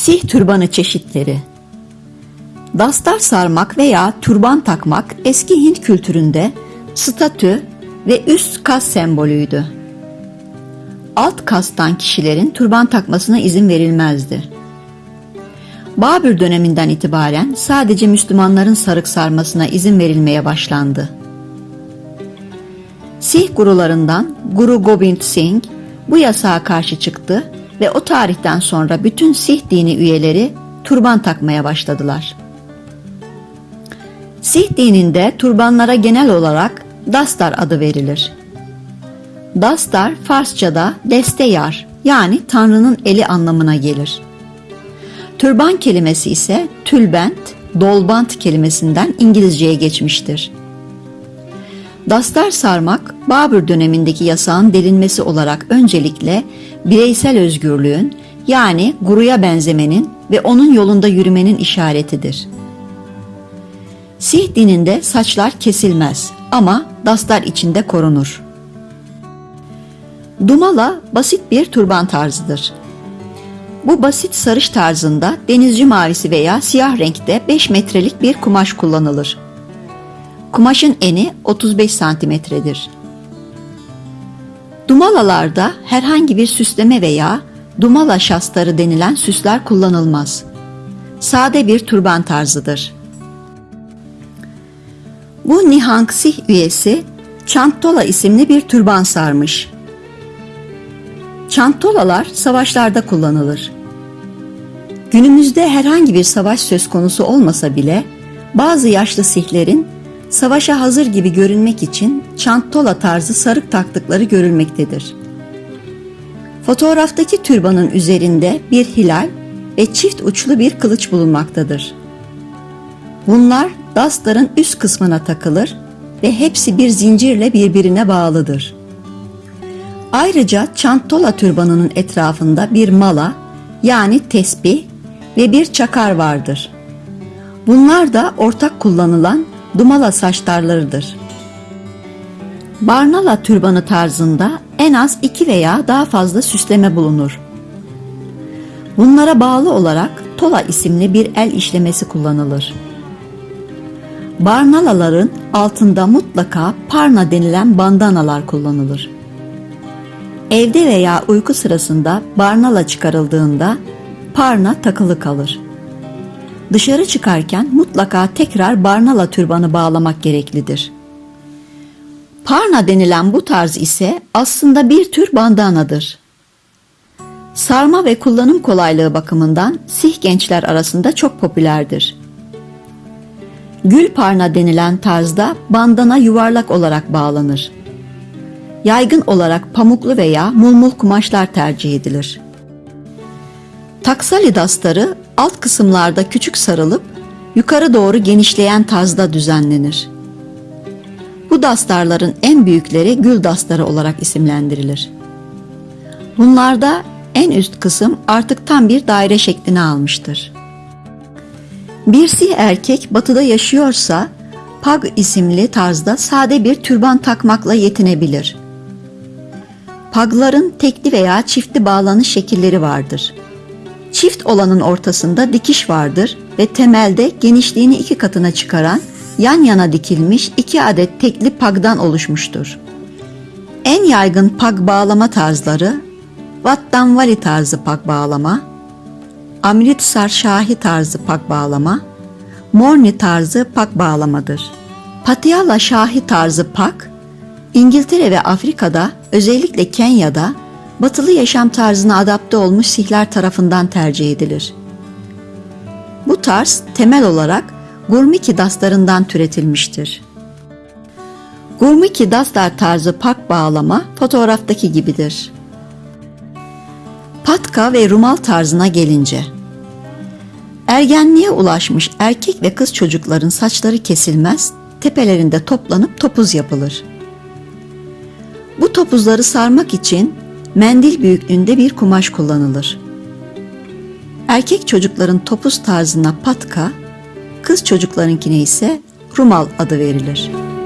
Sih türbanı çeşitleri Dastar sarmak veya türban takmak eski Hint kültüründe statü ve üst kas sembolüydü. Alt kastan kişilerin türban takmasına izin verilmezdi. Babür döneminden itibaren sadece Müslümanların sarık sarmasına izin verilmeye başlandı. Sih gurularından Guru Gobind Singh bu yasağa karşı çıktı ve o tarihten sonra bütün Sih dini üyeleri turban takmaya başladılar. Sih dininde turbanlara genel olarak dastar adı verilir. Dastar Farsçada deste yar yani Tanrı'nın eli anlamına gelir. Türban kelimesi ise tülbent, dolbant kelimesinden İngilizceye geçmiştir. Dastar sarmak, Babür dönemindeki yasağın delinmesi olarak öncelikle bireysel özgürlüğün yani guruya benzemenin ve onun yolunda yürümenin işaretidir. Sih dininde saçlar kesilmez ama dastar içinde korunur. Dumala basit bir turban tarzıdır. Bu basit sarış tarzında denizci mavisi veya siyah renkte 5 metrelik bir kumaş kullanılır. Kumaşın eni 35 santimetredir. Dumalalarda herhangi bir süsleme veya dumala şastarı denilen süsler kullanılmaz. Sade bir turban tarzıdır. Bu Nihang Sih üyesi Çantola isimli bir türban sarmış. Çantolalar savaşlarda kullanılır. Günümüzde herhangi bir savaş söz konusu olmasa bile bazı yaşlı sihlerin savaşa hazır gibi görünmek için çantola tarzı sarık taktıkları görülmektedir. Fotoğraftaki türbanın üzerinde bir hilal ve çift uçlu bir kılıç bulunmaktadır. Bunlar dastarın üst kısmına takılır ve hepsi bir zincirle birbirine bağlıdır. Ayrıca çantola türbanının etrafında bir mala yani tesbih ve bir çakar vardır. Bunlar da ortak kullanılan dumala saçlarlarıdır. Barnala türbanı tarzında en az iki veya daha fazla süsleme bulunur. Bunlara bağlı olarak tola isimli bir el işlemesi kullanılır. Barnalaların altında mutlaka parna denilen bandanalar kullanılır. Evde veya uyku sırasında barnala çıkarıldığında parna takılı kalır. Dışarı çıkarken mutlaka tekrar barnala türbanı bağlamak gereklidir. Parna denilen bu tarz ise aslında bir tür bandanadır. Sarma ve kullanım kolaylığı bakımından Sih gençler arasında çok popülerdir. Gül parna denilen tarzda bandana yuvarlak olarak bağlanır. Yaygın olarak pamuklu veya mulmul kumaşlar tercih edilir. Taksali dastarı alt kısımlarda küçük sarılıp yukarı doğru genişleyen tarzda düzenlenir. Bu dastarların en büyükleri gül dastarı olarak isimlendirilir. Bunlarda en üst kısım artık tam bir daire şeklini almıştır. Bir sih erkek batıda yaşıyorsa pag isimli tarzda sade bir türban takmakla yetinebilir. Pagların tekli veya çiftli bağlanış şekilleri vardır. Çift olanın ortasında dikiş vardır ve temelde genişliğini iki katına çıkaran yan yana dikilmiş iki adet tekli pagdan oluşmuştur. En yaygın pag bağlama tarzları Vattanvali tarzı pak bağlama, Amritsar Şahi tarzı pak bağlama, Morni tarzı pak bağlamadır. Patiala Şahi tarzı pak, İngiltere ve Afrika'da özellikle Kenya'da batılı yaşam tarzına adapte olmuş sihler tarafından tercih edilir. Bu tarz temel olarak Gurmiki daslarından türetilmiştir. Gurmiki daslar tarzı pak bağlama fotoğraftaki gibidir. Patka ve rumal tarzına gelince Ergenliğe ulaşmış erkek ve kız çocukların saçları kesilmez, tepelerinde toplanıp topuz yapılır. Bu topuzları sarmak için mendil büyüklüğünde bir kumaş kullanılır. Erkek çocukların topuz tarzına patka, kız çocuklarınkine ise rumal adı verilir.''